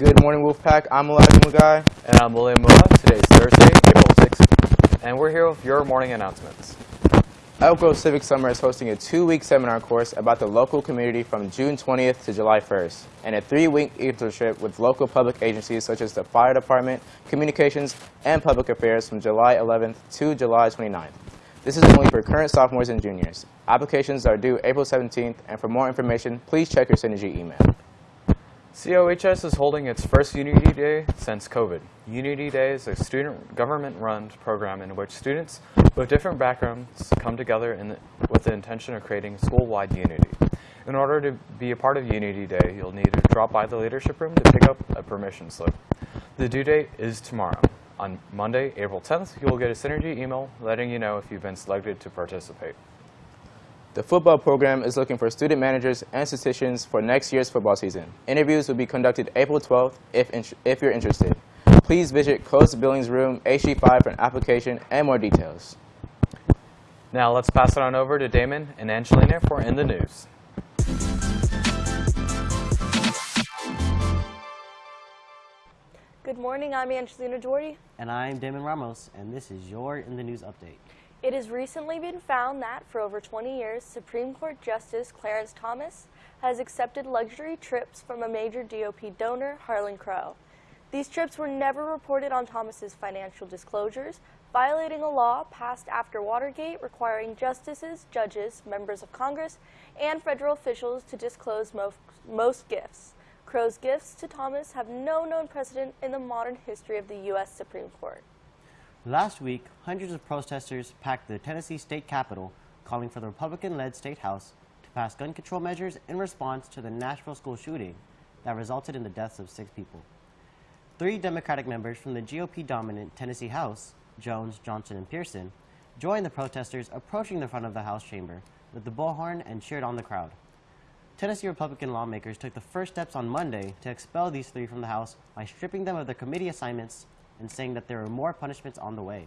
Good morning, Wolfpack. I'm Elijah Mugai. And I'm William Mua. Today is Thursday, April 6th, and we're here with your morning announcements. Elk Grove Civic Summer is hosting a two-week seminar course about the local community from June 20th to July 1st, and a three-week internship with local public agencies such as the Fire Department, Communications, and Public Affairs from July 11th to July 29th. This is only for current sophomores and juniors. Applications are due April 17th, and for more information, please check your Synergy email. COHS is holding its first Unity Day since COVID. Unity Day is a student government-run program in which students with different backgrounds come together the, with the intention of creating school-wide unity. In order to be a part of Unity Day, you'll need to drop by the leadership room to pick up a permission slip. The due date is tomorrow. On Monday, April 10th, you will get a Synergy email letting you know if you've been selected to participate. The football program is looking for student managers and statisticians for next year's football season. Interviews will be conducted April 12th if, if you're interested. Please visit Closed Billings Room HG5 for an application and more details. Now let's pass it on over to Damon and Angelina for In the News. Good morning, I'm Angelina Jordy. And I'm Damon Ramos, and this is your In the News update. It has recently been found that for over 20 years, Supreme Court Justice Clarence Thomas has accepted luxury trips from a major GOP donor, Harlan Crow. These trips were never reported on Thomas's financial disclosures, violating a law passed after Watergate requiring justices, judges, members of Congress, and federal officials to disclose most, most gifts. Crow's gifts to Thomas have no known precedent in the modern history of the U.S. Supreme Court. Last week, hundreds of protesters packed the Tennessee state capitol, calling for the Republican-led state house to pass gun control measures in response to the Nashville school shooting that resulted in the deaths of six people. Three Democratic members from the GOP-dominant Tennessee House, Jones, Johnson, and Pearson, joined the protesters approaching the front of the House chamber with the bullhorn and cheered on the crowd. Tennessee Republican lawmakers took the first steps on Monday to expel these three from the House by stripping them of their committee assignments and saying that there are more punishments on the way.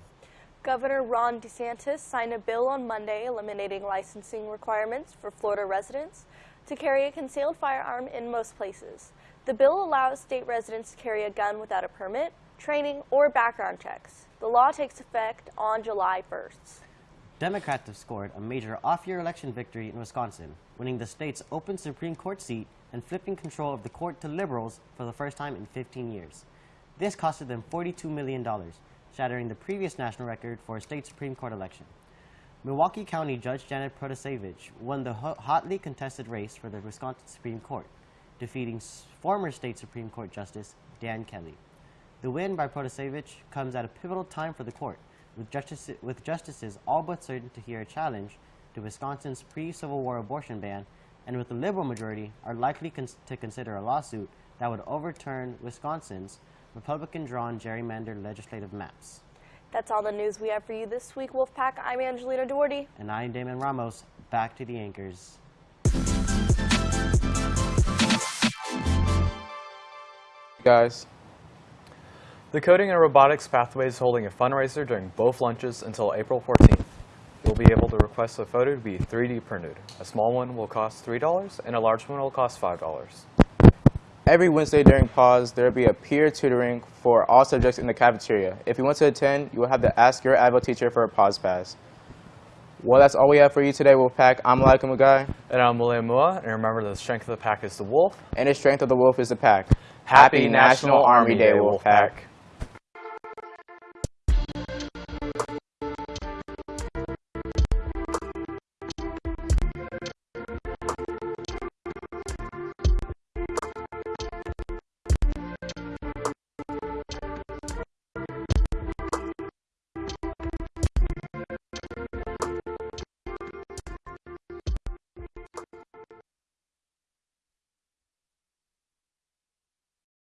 Governor Ron DeSantis signed a bill on Monday eliminating licensing requirements for Florida residents to carry a concealed firearm in most places. The bill allows state residents to carry a gun without a permit, training, or background checks. The law takes effect on July 1st. Democrats have scored a major off-year election victory in Wisconsin, winning the state's open Supreme Court seat and flipping control of the court to liberals for the first time in 15 years. This costed them $42 million, shattering the previous national record for a state Supreme Court election. Milwaukee County Judge Janet Protasiewicz won the hotly contested race for the Wisconsin Supreme Court, defeating former state Supreme Court Justice Dan Kelly. The win by Protasiewicz comes at a pivotal time for the court, with, justice, with justices all but certain to hear a challenge to Wisconsin's pre-Civil War abortion ban, and with the liberal majority, are likely cons to consider a lawsuit that would overturn Wisconsin's Republican-drawn gerrymandered legislative maps. That's all the news we have for you this week, Wolfpack. I'm Angelina Doherty. And I'm Damon Ramos. Back to the anchors. Guys. The Coding and Robotics Pathway is holding a fundraiser during both lunches until April 14th. You'll be able to request a photo to be 3D printed. A small one will cost $3 and a large one will cost $5. Every Wednesday during pause, there will be a peer tutoring for all subjects in the cafeteria. If you want to attend, you will have to ask your Advil teacher for a pause pass. Well, that's all we have for you today, Wolfpack. I'm Laika Mugai. And I'm William Mua. And remember, the strength of the pack is the wolf. And the strength of the wolf is the pack. Happy, Happy National, National Army Day, Wolfpack.